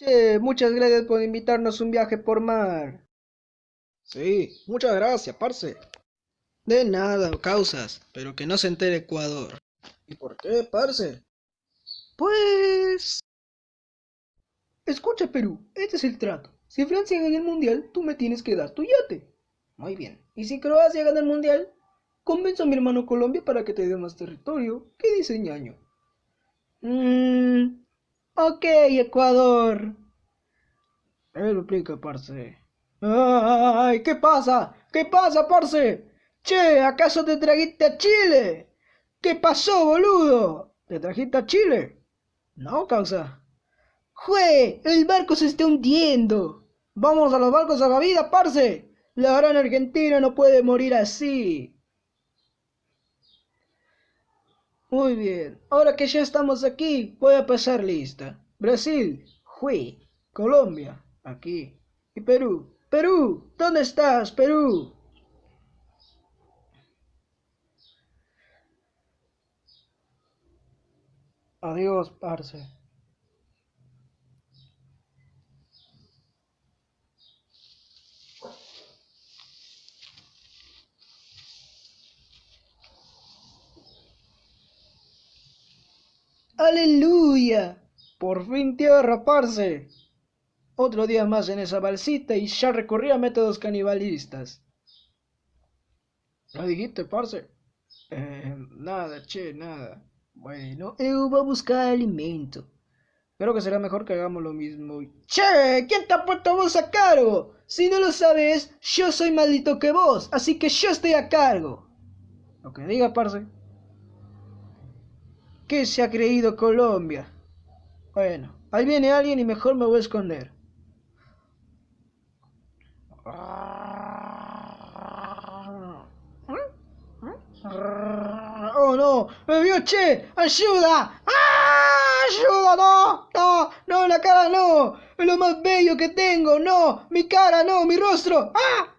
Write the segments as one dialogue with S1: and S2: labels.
S1: Che, muchas gracias por invitarnos un viaje por mar.
S2: Sí, muchas gracias, parce.
S1: De nada, causas, pero que no se entere Ecuador.
S2: ¿Y por qué, parce?
S1: Pues... Escucha, Perú, este es el trato. Si Francia gana el mundial, tú me tienes que dar tu yate. Muy bien. ¿Y si Croacia gana el mundial? Convenzo a mi hermano Colombia para que te dé más territorio. ¿Qué dice ñaño? Mmm... Ok, Ecuador.
S2: Él lo explica, parce.
S1: ¡Ay! ¿Qué pasa? ¿Qué pasa, parce? Che, ¿acaso te trajiste a Chile? ¿Qué pasó, boludo? ¿Te trajiste a Chile? No, causa. ¡Jue! El barco se está hundiendo. Vamos a los barcos a la vida, parce. La gran Argentina no puede morir así. Muy bien. Ahora que ya estamos aquí, voy a pasar lista. Brasil, Jue. Colombia, aquí. Y Perú. Perú, ¿dónde estás, Perú? Adiós, parce. ¡Aleluya! Por fin tierra, parce. Otro día más en esa balsita y ya recorría métodos canibalistas.
S2: ¿Lo dijiste, parce?
S1: Eh, nada, che, nada. Bueno, eu voy a buscar alimento. Creo que será mejor que hagamos lo mismo. Che, ¿quién te ha puesto vos a cargo? Si no lo sabes, yo soy maldito que vos, así que yo estoy a cargo. Lo que diga, parce. ¿Qué se ha creído Colombia? Bueno, ahí viene alguien y mejor me voy a esconder. ¡Oh no! ¡Me vio, che! ¡Ayuda! ¡Ayuda! ¡No! ¡No! ¡No! ¡La cara no! ¡Es lo más bello que tengo! ¡No! ¡Mi cara no! ¡Mi rostro! ¡Ah!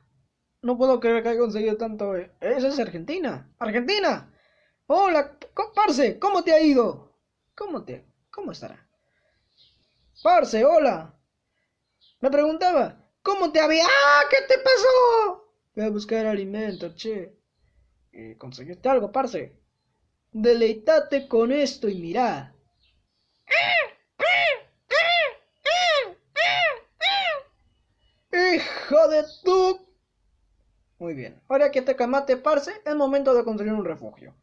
S1: No puedo creer que haya conseguido tanto. Eh. ¿Eso es Argentina? ¡Argentina! Hola, Parce, ¿cómo te ha ido? ¿Cómo te? ¿Cómo estará? Parce, hola. Me preguntaba, ¿cómo te había? ¡Ah! ¿Qué te pasó? Voy a buscar alimento, che. ¿Y conseguiste algo, parce? Deleitate con esto y mirá. ¡Hijo de tu! Muy bien. Ahora que te camate, parce, es momento de construir un refugio.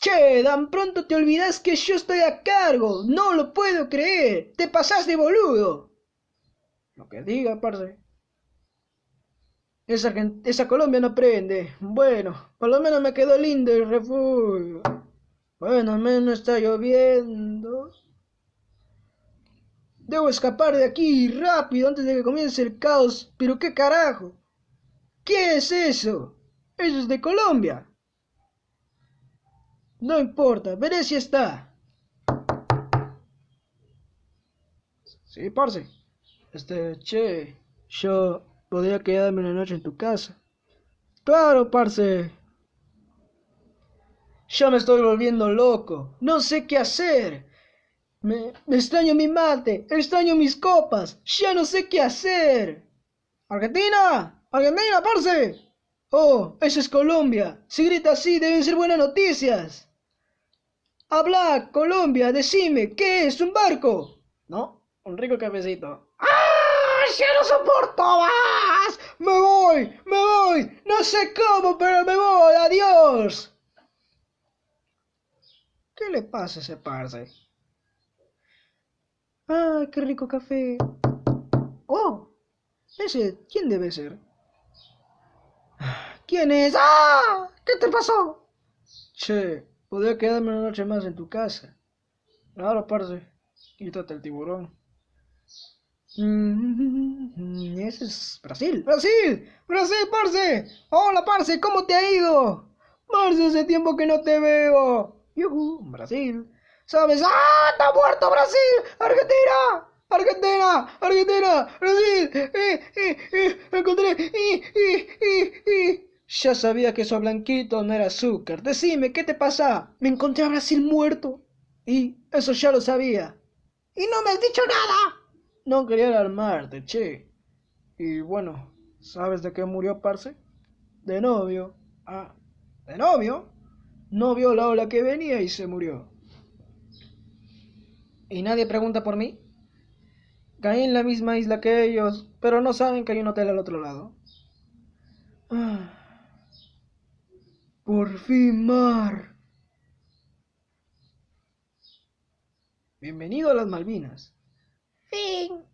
S1: Che, tan pronto te olvidas que yo estoy a cargo. No lo puedo creer. Te pasás de boludo. Lo que diga, parce. Esa, esa Colombia no prende. Bueno, por lo menos me quedó lindo el refugio. Bueno, al menos está lloviendo. Debo escapar de aquí rápido antes de que comience el caos. Pero qué carajo. ¿Qué es eso? Eso es de Colombia. No importa, veré si está. Sí, parce. Este, che, yo podría quedarme una noche en tu casa. Claro, parce. Ya me estoy volviendo loco. No sé qué hacer. Me, me, extraño mi mate, extraño mis copas. Ya no sé qué hacer. Argentina, Argentina, parce. Oh, eso es Colombia. Si grita así, deben ser buenas noticias. Habla, Colombia, decime, ¿qué es un barco? ¿No? Un rico cafecito. ¡Ah! ¡Ya no soporto más! ¡Me voy! ¡Me voy! No sé cómo, pero me voy. ¡Adiós! ¿Qué le pasa a ese parce? ¡Ah, qué rico café! ¡Oh! Ese, ¿quién debe ser? ¿Quién es? ¡Ah! ¿Qué te pasó? Che, Podría quedarme una noche más en tu casa. Claro, parce. Quítate el tiburón. Mm, ese es Brasil. ¡Brasil! ¡Brasil, parce! ¡Hola, parce! ¿Cómo te ha ido? Parce, hace tiempo que no te veo. ¡Yuhu! Brasil. ¿Sabes? ¡Ah! ¡Está muerto Brasil! ¡Argentina! ¡Argentina! ¡Argentina! ¡Brasil! ¡Eh! ¡Eh! ¡Eh! ¡Encontré! ¡Eh! ¡Eh! ¡Eh! ¡Eh! Ya sabía que eso blanquito no era azúcar. Decime, ¿qué te pasa? Me encontré a Brasil muerto. Y eso ya lo sabía. Y no me has dicho nada. No quería alarmarte, che. Y bueno, ¿sabes de qué murió, parce? De novio.
S2: Ah, ¿de novio?
S1: No vio la ola que venía y se murió.
S3: ¿Y nadie pregunta por mí? Caí en la misma isla que ellos, pero no saben que hay un hotel al otro lado.
S1: Ah, por fin, Mar.
S2: Bienvenido a las Malvinas.
S3: Fin.